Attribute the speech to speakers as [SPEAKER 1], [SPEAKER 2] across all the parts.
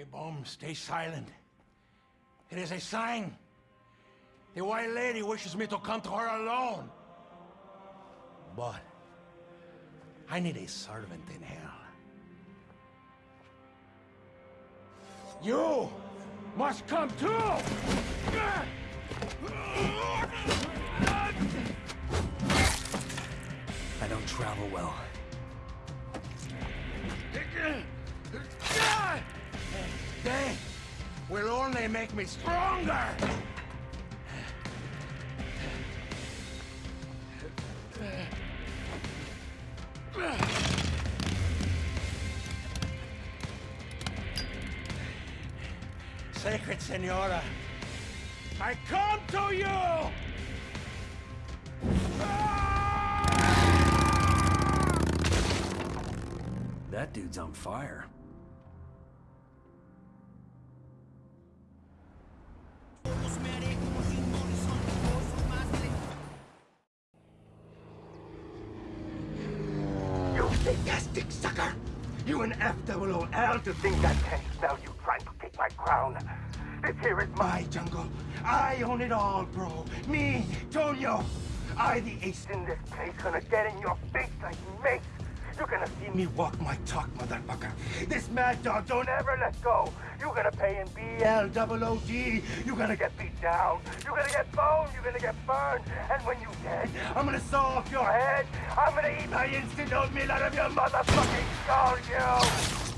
[SPEAKER 1] Hey, Boom, stay silent. It is a sign. The White Lady wishes me to come to her alone. But I need a servant in hell. You must come too!
[SPEAKER 2] I don't travel well.
[SPEAKER 1] Will only make me stronger! Sacred Senora, I come to you!
[SPEAKER 2] That dude's on fire.
[SPEAKER 3] You sucker! You an F-O-O-L to think I can't smell you trying to take my crown. This here is my jungle. I own it all, bro. Me, Tonio. I, the ace in this place, gonna get in your face like mace. You're gonna see me walk my talk, motherfucker. This mad dog don't ever let go. You're gonna pay in B-L-O-O-D. You're gonna get beat down. You're gonna get boned. You're gonna get burned. And when you're dead, I'm gonna saw off your head. I'm gonna eat my instant oatmeal out of your motherfucking skull, you!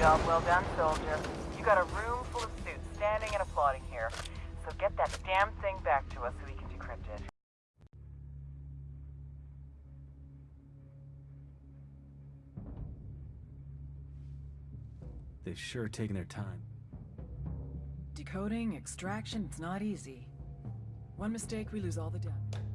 [SPEAKER 4] Job well done, soldier. You got a room full of suits standing and applauding here. So get that damn thing back to us so we can decrypt it.
[SPEAKER 2] They've sure taken their time.
[SPEAKER 5] Decoding, extraction, it's not easy. One mistake, we lose all the data.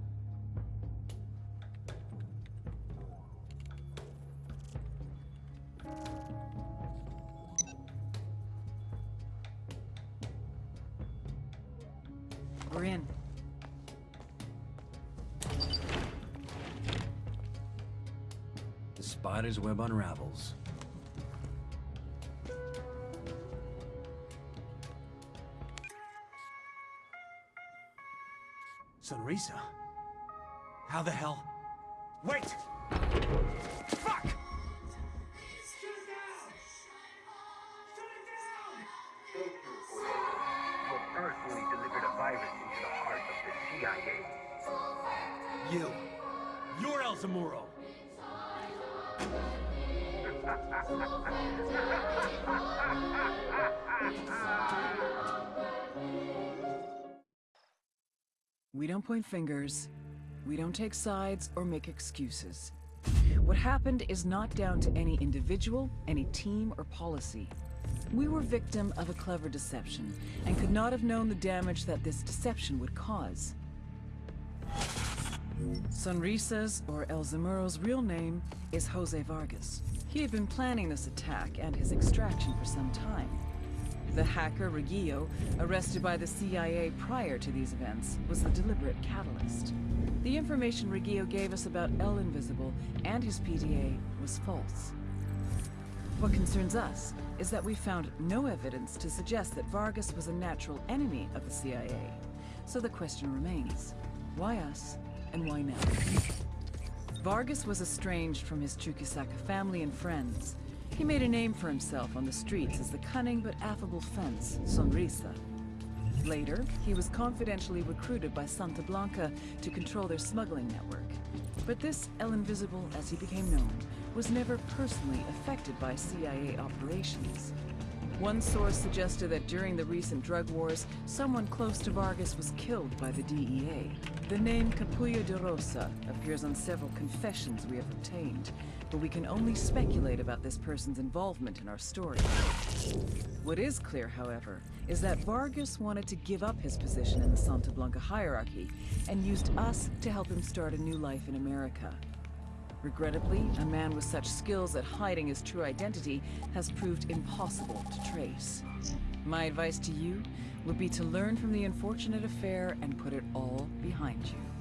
[SPEAKER 5] We're in.
[SPEAKER 2] The spider's web unravels. Sonrisa? How the hell? Wait! Fuck!
[SPEAKER 3] CIA.
[SPEAKER 2] You! You're El Zamuro!
[SPEAKER 5] We don't point fingers. We don't take sides or make excuses. What happened is not down to any individual, any team, or policy. We were victim of a clever deception, and could not have known the damage that this deception would cause. Sonrisa's, or El Zamuro's real name, is Jose Vargas. He had been planning this attack and his extraction for some time. The hacker, Regillo, arrested by the CIA prior to these events, was the deliberate catalyst. The information Regillo gave us about El Invisible and his PDA was false. What concerns us is that we found no evidence to suggest that Vargas was a natural enemy of the CIA. So the question remains, why us and why now? Vargas was estranged from his Chuquisaca family and friends. He made a name for himself on the streets as the cunning but affable fence, Sonrisa. Later, he was confidentially recruited by Santa Blanca to control their smuggling network. But this El Invisible, as he became known, was never personally affected by CIA operations. One source suggested that during the recent drug wars, someone close to Vargas was killed by the DEA. The name Capullo de Rosa appears on several confessions we have obtained, but we can only speculate about this person's involvement in our story. What is clear, however, is that Vargas wanted to give up his position in the Santa Blanca hierarchy and used us to help him start a new life in America. Regrettably, a man with such skills at hiding his true identity has proved impossible to trace. My advice to you would be to learn from the unfortunate affair and put it all behind you.